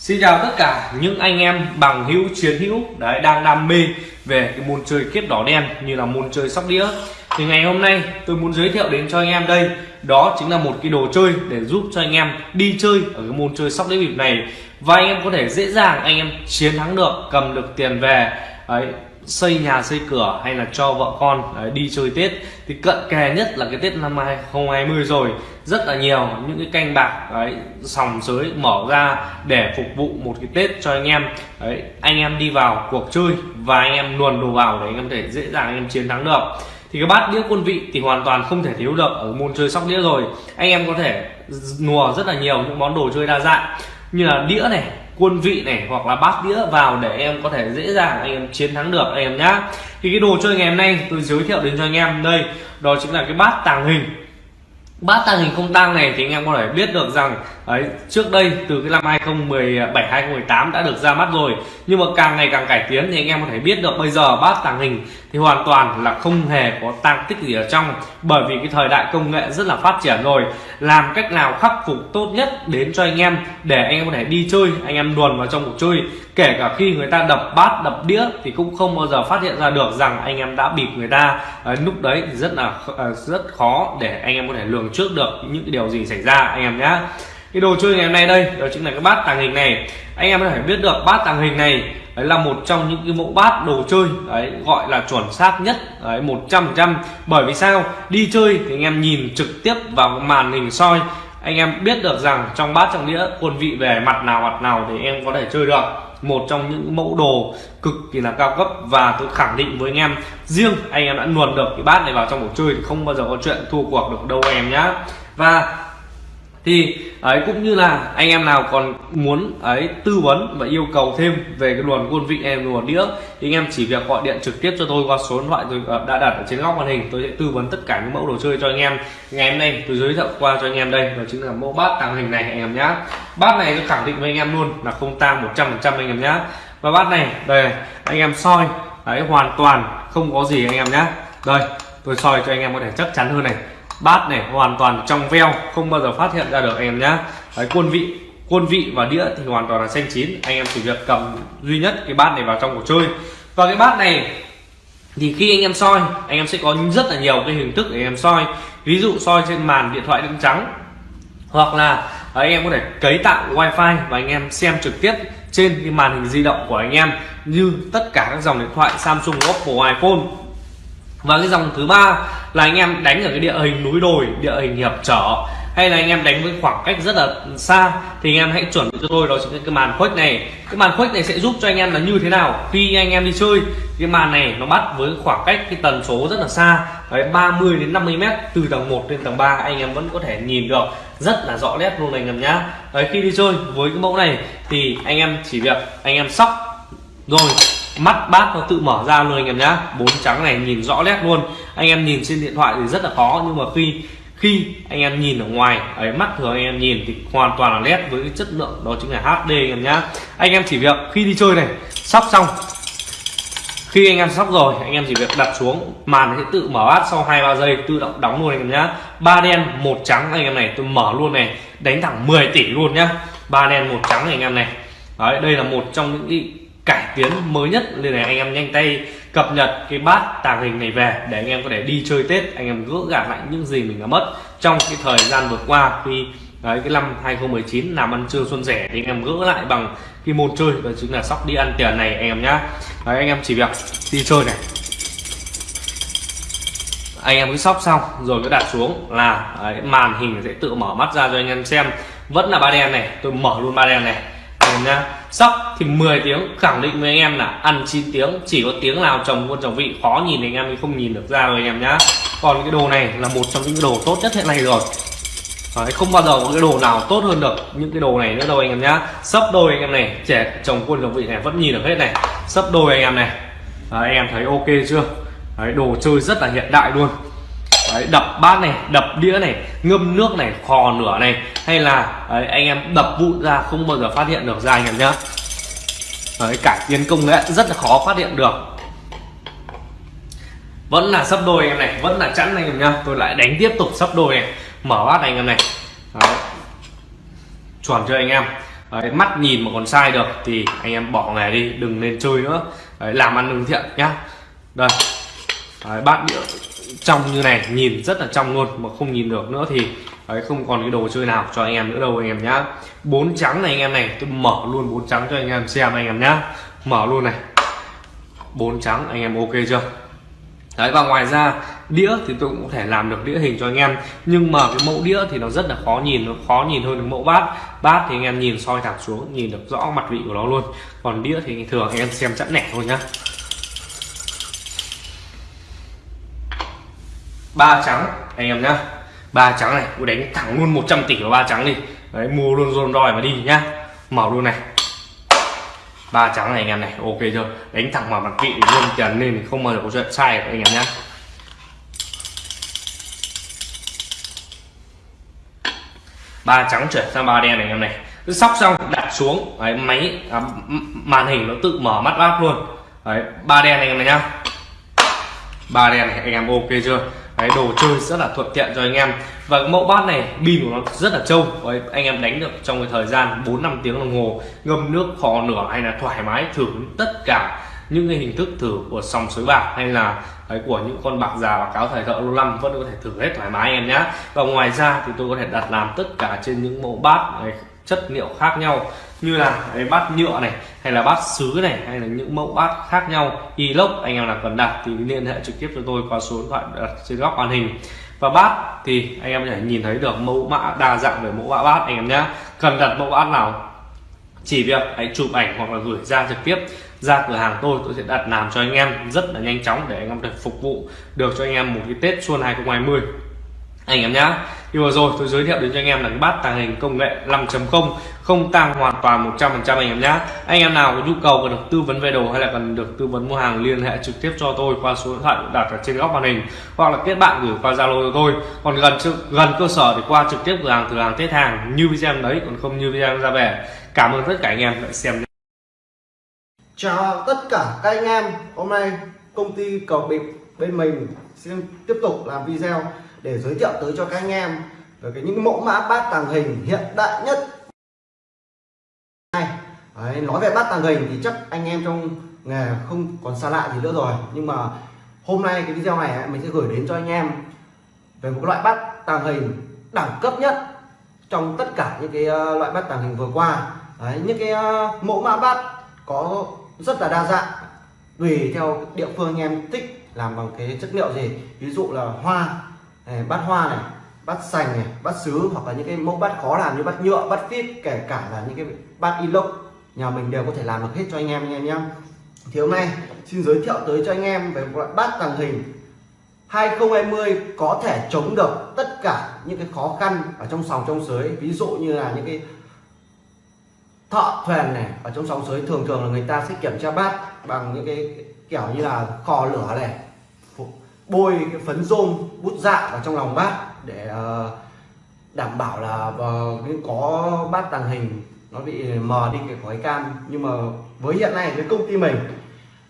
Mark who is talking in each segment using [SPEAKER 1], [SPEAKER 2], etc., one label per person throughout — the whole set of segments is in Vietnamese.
[SPEAKER 1] Xin chào tất cả những anh em bằng hữu chiến hữu đấy đang đam mê về cái môn chơi kiếp đỏ đen như là môn chơi sóc đĩa. Thì ngày hôm nay tôi muốn giới thiệu đến cho anh em đây đó chính là một cái đồ chơi để giúp cho anh em đi chơi ở cái môn chơi sóc đĩa bịp này. Và anh em có thể dễ dàng anh em chiến thắng được cầm được tiền về đấy xây nhà xây cửa hay là cho vợ con đấy, đi chơi Tết. Thì cận kề nhất là cái Tết năm 2020 rồi rất là nhiều, những cái canh bạc, đấy, sòng sới mở ra để phục vụ một cái Tết cho anh em. Đấy, anh em đi vào cuộc chơi và anh em luồn đồ vào để anh em có thể dễ dàng anh em chiến thắng được. Thì cái bát đĩa quân vị thì hoàn toàn không thể thiếu được ở môn chơi sóc đĩa rồi. Anh em có thể nùa rất là nhiều những món đồ chơi đa dạng như là đĩa này, quân vị này hoặc là bát đĩa vào để em có thể dễ dàng anh em chiến thắng được anh em nhá. Thì cái đồ chơi ngày hôm nay tôi giới thiệu đến cho anh em đây, đó chính là cái bát tàng hình bát tàng hình không tang này thì anh em có thể biết được rằng ấy trước đây từ cái năm 2017 2018 đã được ra mắt rồi. Nhưng mà càng ngày càng cải tiến thì anh em có thể biết được bây giờ bát tàng hình thì hoàn toàn là không hề có tăng tích gì ở trong. Bởi vì cái thời đại công nghệ rất là phát triển rồi. Làm cách nào khắc phục tốt nhất đến cho anh em để anh em có thể đi chơi anh em luồn vào trong cuộc chơi. Kể cả khi người ta đập bát đập đĩa thì cũng không bao giờ phát hiện ra được rằng anh em đã bịp người ta. À, lúc đấy thì rất là ờ, rất khó để anh em có thể lường trước được những điều gì xảy ra anh em nhé cái đồ chơi ngày hôm nay đây, đó chính là cái bát tàng hình này. Anh em có thể biết được, bát tàng hình này, đấy là một trong những cái mẫu bát đồ chơi, đấy, gọi là chuẩn xác nhất, đấy, một trăm trăm. Bởi vì sao? Đi chơi thì anh em nhìn trực tiếp vào màn hình soi, anh em biết được rằng trong bát trong đĩa, quân vị về mặt nào mặt nào để em có thể chơi được. Một trong những mẫu đồ cực kỳ là cao cấp và tôi khẳng định với anh em, riêng anh em đã luồn được cái bát này vào trong cuộc chơi thì không bao giờ có chuyện thua cuộc được đâu em nhá. Và thì, ấy, cũng như là anh em nào còn muốn, ấy, tư vấn và yêu cầu thêm về cái luồn quân vị em luồn đĩa, thì anh em chỉ việc gọi điện trực tiếp cho tôi qua số điện thoại tôi ờ, đã đặt ở trên góc màn hình, tôi sẽ tư vấn tất cả những mẫu đồ chơi cho anh em. Ngày hôm nay tôi giới thiệu qua cho anh em đây, đó chính là mẫu bát tàng hình này anh em nhá. Bát này tôi khẳng định với anh em luôn là không tang 100% anh em nhá. Và bát này, đây, anh em soi đấy hoàn toàn không có gì anh em nhá. Đây, tôi soi cho anh em có thể chắc chắn hơn này bát này hoàn toàn trong veo không bao giờ phát hiện ra được anh em nhá. Đấy, quân vị quân vị và đĩa thì hoàn toàn là xanh chín. Anh em chỉ việc cầm duy nhất cái bát này vào trong cuộc chơi. Và cái bát này thì khi anh em soi anh em sẽ có rất là nhiều cái hình thức để anh em soi. Ví dụ soi trên màn điện thoại đen trắng hoặc là à, anh em có thể cấy tạo wifi và anh em xem trực tiếp trên cái màn hình di động của anh em như tất cả các dòng điện thoại Samsung Oppo iPhone và cái dòng thứ ba là anh em đánh ở cái địa hình núi đồi, địa hình hiệp trở. Hay là anh em đánh với khoảng cách rất là xa, thì anh em hãy chuẩn bị cho tôi, đó chính là cái màn khuếch này. Cái màn khuếch này sẽ giúp cho anh em là như thế nào khi anh em đi chơi? Cái màn này nó bắt với khoảng cách cái tần số rất là xa, đấy 30 đến 50 mét từ tầng 1 lên tầng 3 anh em vẫn có thể nhìn được rất là rõ nét luôn anh em nhá. Đấy, khi đi chơi với cái mẫu này thì anh em chỉ việc anh em sóc. Rồi mắt bát nó tự mở ra luôn anh em nhá. Bốn trắng này nhìn rõ nét luôn. Anh em nhìn trên điện thoại thì rất là khó, nhưng mà khi khi anh em nhìn ở ngoài, ấy, mắt thường anh em nhìn thì hoàn toàn là nét với cái chất lượng, đó chính là HD anh em nhá. Anh em chỉ việc khi đi chơi này, sóc xong, khi anh em sóc rồi, anh em chỉ việc đặt xuống, màn sẽ tự mở bát sau hai, ba giây, tự động đóng luôn anh em nhá. Ba đen, một trắng anh em này, tôi mở luôn này, đánh thẳng 10 tỷ luôn nhá. Ba đen, một trắng anh em này. Đấy, đây là một trong những cải tiến mới nhất. Nên là anh em nhanh tay cập nhật cái bát tàng hình này về để anh em có thể đi chơi tết anh em gỡ gạt lại những gì mình đã mất trong cái thời gian vừa qua. Khi đấy cái năm 2019 làm ăn trưa xuân rẻ thì anh em gỡ lại bằng cái môn chơi đó chính là sóc đi ăn tiền này anh em nhá. Đấy, anh em chỉ việc đi chơi này. Anh em cứ sóc xong rồi cứ đặt xuống là đấy, màn hình sẽ tự mở mắt ra cho anh em xem. Vẫn là ba đen này tôi mở luôn ba đen này mình nha sóc thì 10 tiếng khẳng định với anh em là ăn 9 tiếng chỉ có tiếng nào chồng quân chồng vị khó nhìn anh em không nhìn được ra rồi anh em nhá. Còn cái đồ này là một trong những đồ tốt nhất hiện nay rồi. Đấy, không bao giờ có cái đồ nào tốt hơn được những cái đồ này nữa đâu anh em nhá. Sấp đôi anh em này trẻ chồng quân chồng vị này vẫn nhìn được hết này. Sấp đôi anh em này. Đấy, anh em thấy ok chưa? Đấy, đồ chơi rất là hiện đại luôn đấy, đập bát này đập đĩa này ngâm nước này khò nửa này hay là đấy, anh em đập vụn ra không bao giờ phát hiện được ra anh em nhá. Đấy, cải tiến công nghệ rất là khó phát hiện được. Vẫn là sấp đôi anh em này vẫn là chẵn anh em nhá. Tôi lại đánh tiếp tục sấp đôi này mở bát anh em này. Đấy. chuẩn cho anh em? Đấy, mắt nhìn mà còn sai được thì anh em bỏ nghề đi đừng nên chơi nữa. Đấy, làm ăn lương thiện nhá. Đây. Đấy, bát đĩa trong như này nhìn rất là trong luôn mà không nhìn được nữa thì Đấy, không còn cái đồ chơi nào cho anh em nữa đâu anh em nhá. Bốn trắng này anh em này tôi mở luôn bốn trắng cho anh em xem anh em nhá. Mở luôn này. Bốn trắng anh em ok chưa? Đấy và ngoài ra đĩa thì tôi cũng có thể làm được đĩa hình cho anh em. Nhưng mà cái mẫu đĩa thì nó rất là khó nhìn nó khó nhìn hơn cái mẫu bát. Bát thì anh em nhìn soi thẳng xuống nhìn được rõ mặt vị của nó luôn. Còn đĩa thì thường anh em xem chẵn nẻ thôi nhá. Ba trắng. Anh em nhá. Ba trắng này tôi đánh thẳng luôn 100 tỷ vào ba trắng đi. Đấy mua luôn rôn roi mà đi nhá. Mở luôn này. Ba trắng này anh em này ok chưa? Đánh thẳng vào mặt vị luôn tiền lên không bao giờ có chuyện sai được anh em nhá. Ba trắng chuyển sang ba đen này anh em này. Cứ sóc xong đặt xuống. Đấy, máy à, màn hình nó tự mở mắt bát luôn. Đấy ba đen này anh em này nhá. Ba đen này anh em ok chưa? Cái đồ chơi rất là thuận tiện cho anh em. Và mẫu bát này pin của nó rất là trâu. Đấy, anh em đánh được trong cái thời gian 4 năm tiếng đồng hồ ngâm nước kho nửa hay là thoải mái thử tất cả những cái hình thức thử của sòng sới bạc hay là đấy, của những con bạc già và cáo thời thợ lâu năm vẫn có thể thử hết thoải mái anh em nhé và ngoài ra thì tôi có thể đặt làm tất cả trên những mẫu bát này, chất liệu khác nhau, như là cái bát nhựa này, hay là bát sứ này, hay là những mẫu bát khác nhau inox anh em nào cần đặt thì liên hệ trực tiếp cho tôi qua số điện thoại đặt trên góc màn hình. Và bát thì anh em có thể nhìn thấy được mẫu mã, đa dạng về mẫu mã bát, anh em nhé. Cần đặt mẫu bát nào, chỉ việc hãy chụp ảnh hoặc là gửi ra trực tiếp ra cửa hàng tôi tôi sẽ đặt làm cho anh em rất là nhanh chóng để anh em được phục vụ được cho anh em một cái Tết Xuân 2020 anh em nhá. Như vừa rồi tôi giới thiệu đến cho anh em là cái bát tàng hình công nghệ 5.0 không tăng hoàn toàn 100% anh em nhá. Anh em nào có nhu cầu cần được tư vấn về đồ hay là cần được tư vấn mua hàng liên hệ trực tiếp cho tôi qua số điện thoại đặt ở trên góc màn hình hoặc là kết bạn gửi qua zalo cho tôi. Còn gần gần cơ sở thì qua trực tiếp cửa hàng cửa hàng tết hàng như video đấy, còn không như video ra về. Cảm ơn tất cả anh em đã xem
[SPEAKER 2] chào tất cả các anh em. Hôm nay công ty cầu bịp bên mình xin tiếp tục làm video để giới thiệu tới cho các anh em về cái những mẫu mã bát tàng hình hiện đại nhất. Đấy, nói về bát tàng hình thì chắc anh em trong nghề không còn xa lạ gì nữa rồi. Nhưng mà hôm nay cái video này mình sẽ gửi đến cho anh em về một loại bát tàng hình đẳng cấp nhất trong tất cả những cái ờ, loại bát tàng hình vừa qua. Đấy, những cái ờ, mẫu mã bát có rất là đa dạng tùy theo địa phương anh em thích làm bằng cái chất liệu gì. Ví dụ là hoa bát hoa này, bát sành này, bát sứ hoặc là những cái mẫu bát khó làm như bát nhựa, bát phít, kể cả là những cái bát inox, nhà mình đều có thể làm được hết cho anh em anh em. Nhé thì hôm nay xin giới thiệu tới cho anh em về một loại bát tàng hình 2020 có thể chống được tất cả những cái khó khăn ở trong sòng trong sới. Ví dụ như là những cái thợ thuyền này, ở trong sòng sới thường thường là người ta sẽ kiểm tra bát bằng những cái kiểu như là kho lửa này bôi cái phấn rôm bút dạ vào trong lòng bát để ờ, đảm bảo là có bát tàng hình nó bị mờ đi cái khói cam. Nhưng mà với hiện nay với công ty mình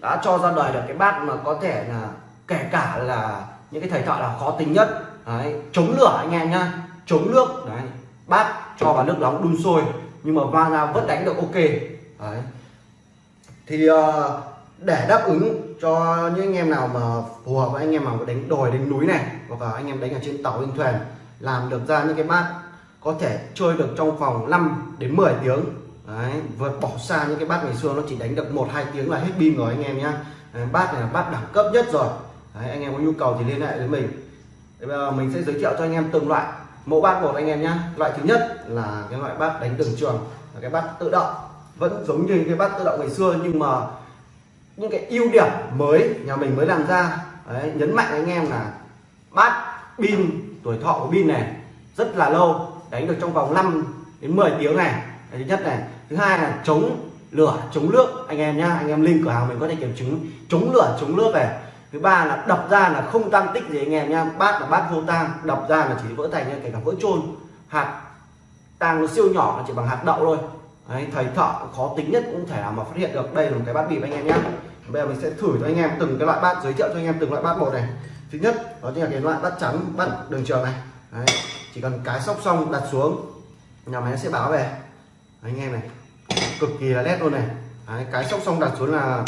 [SPEAKER 2] đã cho ra đời được cái bát mà có thể là kể cả là những cái thầy thợ là khó tính nhất. Đấy, chống lửa anh em nhá chống nước. Đấy bát cho vào nước nóng đun sôi nhưng mà vang ra vẫn đánh được ok. Đấy. Thì uh, để đáp ứng cho những anh em nào mà phù hợp với anh em mà đánh đồi đánh núi này hoặc là anh em đánh ở trên tàu trên thuyền làm được ra những cái bát có thể chơi được trong vòng 5 đến 10 tiếng. Đấy, vượt bỏ xa những cái bát ngày xưa nó chỉ đánh được một hai tiếng là hết pin rồi anh em nhá. Bát này là bát đẳng cấp nhất rồi. Đấy, anh em có nhu cầu thì liên hệ với mình. Bây giờ mình sẽ giới thiệu cho anh em từng loại. Mẫu bát một anh em nhá. Loại thứ nhất là cái loại bát đánh đường trường là cái bát tự động. Vẫn giống như cái bát tự động ngày xưa nhưng mà những cái ưu điểm mới nhà mình mới làm ra Đấy, nhấn mạnh anh em là bát pin tuổi thọ của pin này rất là lâu đánh được trong vòng 5 đến 10 tiếng này thứ nhất này. Thứ hai là chống lửa chống nước anh em nhá anh em link cửa hàng mình có thể kiểm chứng chống lửa chống nước này. Thứ ba là đập ra là không tăng tích gì anh em nhá bát là bát vô tang đập ra là chỉ vỡ thành kể cả vỡ trôn hạt tang nó siêu nhỏ là chỉ bằng hạt đậu thôi. Đấy, thầy thợ khó tính nhất cũng thể nào mà phát hiện được. Đây là một cái bát bịp anh em nhé bây giờ mình sẽ thử cho anh em từng cái loại bát giới thiệu cho anh em từng loại bát một này. Thứ nhất đó chính là cái loại bát trắng bát đường trường này. Đấy chỉ cần cái sóc xong đặt xuống nhà máy sẽ báo về. Đấy, anh em này cực kỳ là nét luôn này. Đấy, cái sóc xong đặt xuống là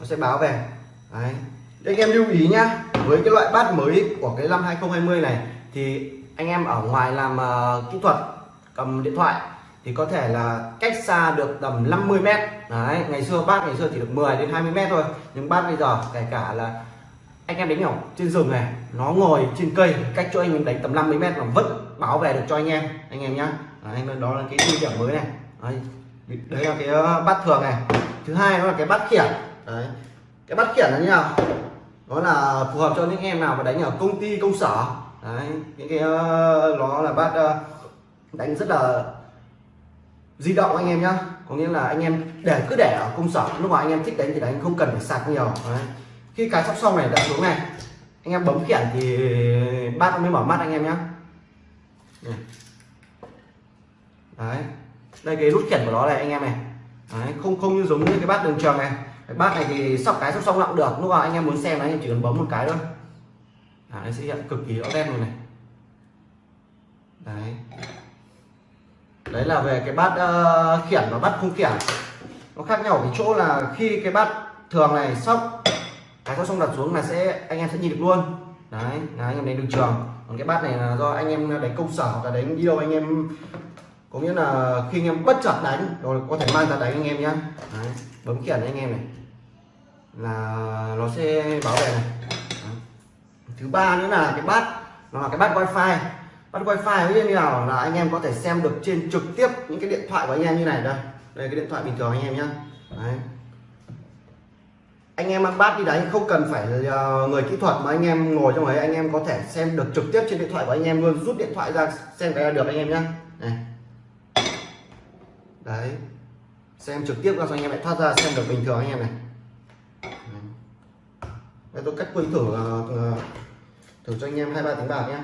[SPEAKER 2] nó sẽ báo về. Đấy. Để anh em lưu ý nhá với cái loại bát mới của cái năm 2020 này thì anh em ở ngoài làm uh, kỹ thuật cầm điện thoại thì có thể là cách xa được tầm 50 mét. Đấy ngày xưa bác ngày xưa chỉ được 10 đến 20 mét thôi. Nhưng bác bây giờ kể cả là anh em đánh nhau trên rừng này nó ngồi trên cây cách chỗ anh em đánh tầm 50 mét mà vẫn bảo vệ được cho anh em anh em nhá. Anh đó là cái ưu điểm mới này. Đấy, đấy là cái ờ, bát thường này. Thứ hai đó là cái bát khiển. Đấy cái bát khiển là như nào? Đó là phù hợp cho những em nào mà đánh ở công ty công sở. Đấy những cái ờ, nó là bát ờ, đánh rất là di động anh em nhá. Có nghĩa là anh em để cứ để ở công sở lúc mà anh em thích đánh thì đánh không cần phải sạc nhiều. Đấy. khi cái sóc xong này đã xuống này. Anh em bấm khiển thì bát mới mở mắt anh em nhá. Đấy. Đây cái nút khiển của nó này anh em này. Đấy. không không như giống như cái bát đường trường này. Cái bát này thì sóc cái sóc xong lặng được. Lúc nào anh em muốn xem là anh em chỉ cần bấm một cái thôi. À, nó sẽ hiện cực kỳ rõ nét luôn này. Đấy đấy là về cái bát uh, khiển và bát không khiển. Nó khác nhau ở cái chỗ là khi cái bát thường này sóc cái sóc xong đặt xuống là sẽ anh em sẽ nhìn được luôn. Đấy là anh em đến được trường. Còn cái bát này là do anh em đánh công sở hoặc là đánh đi đâu anh em có nghĩa là khi anh em bất chợt đánh rồi có thể mang ra đánh anh em nhé đấy, bấm khiển anh em này. Là nó sẽ bảo vệ này. Đấy. thứ ba nữa là cái bát nó là cái bát wifi bắt wifi như nào là anh em có thể xem được trên trực tiếp những cái điện thoại của anh em như này đây đây cái điện thoại bình thường anh em nhé Đấy. anh em ăn bát đi đánh không cần phải người kỹ thuật mà anh em ngồi trong ấy anh em có thể xem được trực tiếp trên điện thoại của anh em luôn rút điện thoại ra xem cái là được anh em nhé này đấy xem trực tiếp ra cho anh em lại thoát ra xem được bình thường anh em này đây tôi cách quy thử thử cho anh em hai ba tiếng bạc nhé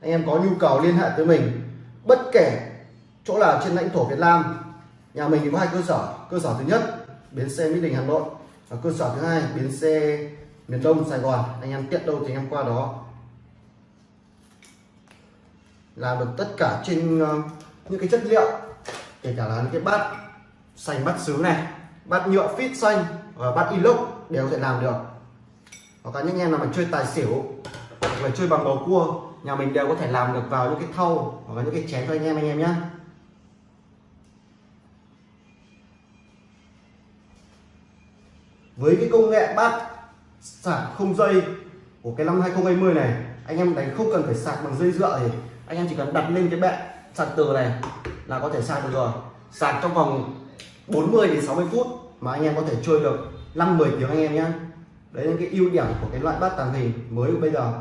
[SPEAKER 2] anh em có nhu cầu liên hệ tới mình, bất kể chỗ nào trên lãnh thổ Việt Nam, nhà mình thì có hai cơ sở. Cơ sở thứ nhất, bến xe Mỹ Đình, Hà Nội và cơ sở thứ hai, bến xe miền Đông, Sài Gòn. Anh em tiện đâu thì anh em qua đó. Làm được tất cả trên ờ, những cái chất liệu, kể cả là những cái bát xanh, bát sứ này, bát nhựa fit xanh và bát inox đều có thể làm được. Hoặc là những em nào mà chơi tài xỉu hoặc là chơi bằng bầu cua, nhà mình đều có thể làm được vào những cái thau hoặc là những cái chén cho anh em anh em nhé với cái công nghệ bát sạc không dây của cái năm 2020 này, anh em đánh không cần phải sạc bằng dây dựa thì anh em chỉ cần đặt lên cái bệ sạc từ này là có thể sạc được rồi. Sạc trong vòng 40 đến 60 phút mà anh em có thể chơi được 5 10 tiếng anh em nhé đấy là cái ưu điểm của cái loại bát tàng hình mới của bây giờ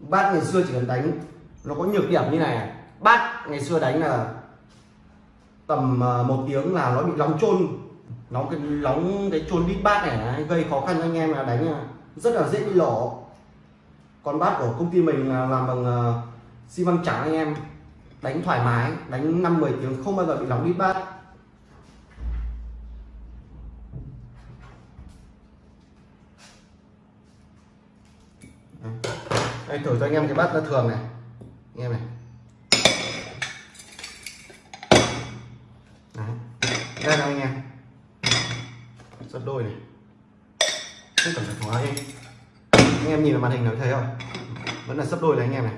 [SPEAKER 2] bát ngày xưa chỉ cần đánh, nó có nhược điểm như này à. bát ngày xưa đánh là tầm ờ, một tiếng là nó bị nóng trôn nóng cái nóng cái trôn đít bát này gây khó khăn cho anh em là đánh ờ, rất là dễ bị lổ còn bát của công ty mình là làm bằng xi măng trắng anh em. Đánh thoải mái, đánh năm 10 tiếng không bao giờ bị nóng đít bát. Đây, thử cho anh em cái bát nó thường này. Anh em này. Đấy. đây là anh em. Sắp đôi này. Không cần phải hóa đi. Anh em nhìn vào màn hình nó thấy không vẫn là sắp đôi này anh em này.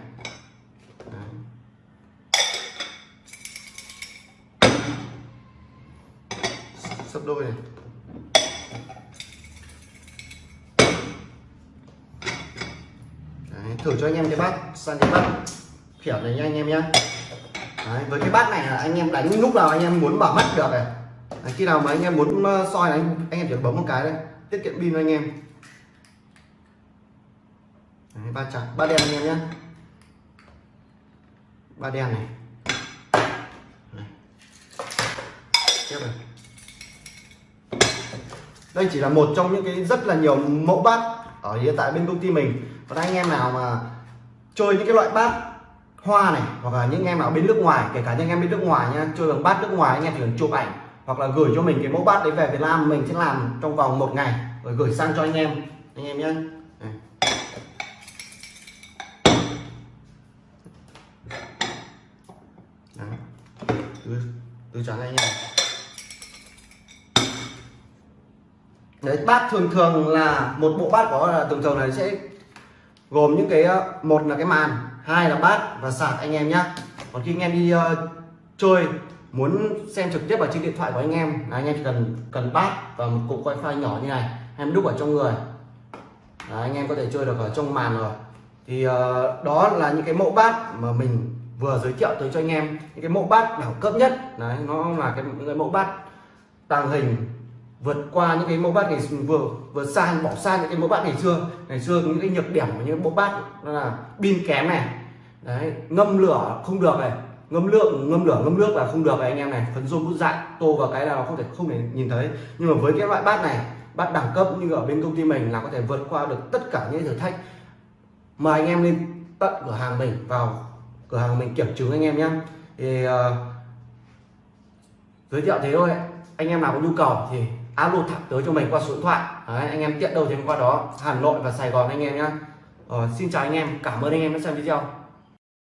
[SPEAKER 2] Đấy. đôi này Đấy, thử cho anh em cái bát. Sang cái bát khiển này nha anh em nhé Đấy, với cái bát này là anh em đánh lúc nào anh em muốn bảo mắt được này. Đấy, khi nào mà anh em muốn ờ, soi anh, anh em chỉ bấm một cái đây tiết kiệm pin anh em. Đấy, ba chặt ba đen anh em nhé ba đen này. Đấy. tiếp này. Đây chỉ là một trong những cái rất là nhiều mẫu bát ở hiện tại bên công ty mình còn anh em nào mà chơi những cái loại bát hoa này, hoặc là những em nào bên nước ngoài, kể cả những em bên nước ngoài nha, chơi bằng bát nước ngoài, anh em chỉ cần chụp ảnh, hoặc là gửi cho mình cái mẫu bát đấy về Việt Nam, mình sẽ làm trong vòng một ngày, rồi gửi sang cho anh em anh em nhé trắng anh em. Đấy, bát thường thường là một bộ bát có là thường thường này sẽ gồm những cái ờ, một là cái màn hai là bát và sạc anh em nhé. còn khi anh em đi uh, chơi muốn xem trực tiếp ở trên điện thoại của anh em là anh em chỉ cần cần bát và một cục wifi nhỏ như này em đúc ở trong người. Đấy, anh em có thể chơi được ở trong màn rồi. Thì uh, đó là những cái mẫu bát mà mình vừa giới thiệu tới cho anh em. Những cái mẫu bát đẳng cấp nhất đấy nó là cái những cái mẫu bát tàng hình vượt qua những cái mẫu bát ngày vừa vừa xa bỏ xa những cái mẫu bát ngày xưa. Ngày xưa những cái nhược điểm của những mẫu bát là pin kém này. Đấy ngâm lửa không được này. Ngâm lượng ngâm lửa ngâm nước là không được này anh em này. Phấn rôm bút dại tô vào cái là nó không thể không thể nhìn thấy. Nhưng mà với cái loại bát này bát đẳng cấp như ở bên công ty mình là có thể vượt qua được tất cả những thử thách. Mời anh em lên tận cửa hàng mình vào cửa hàng mình kiểm chứng anh em nhé. Thì uh, giới thiệu thế thôi. Anh em nào có nhu cầu thì alo thẳng tới cho mình qua số điện thoại. Đấy, anh em tiện đâu thì qua đó. Hà Nội và Sài Gòn anh em nhé ờ, xin chào anh em. Cảm ơn anh em đã xem video.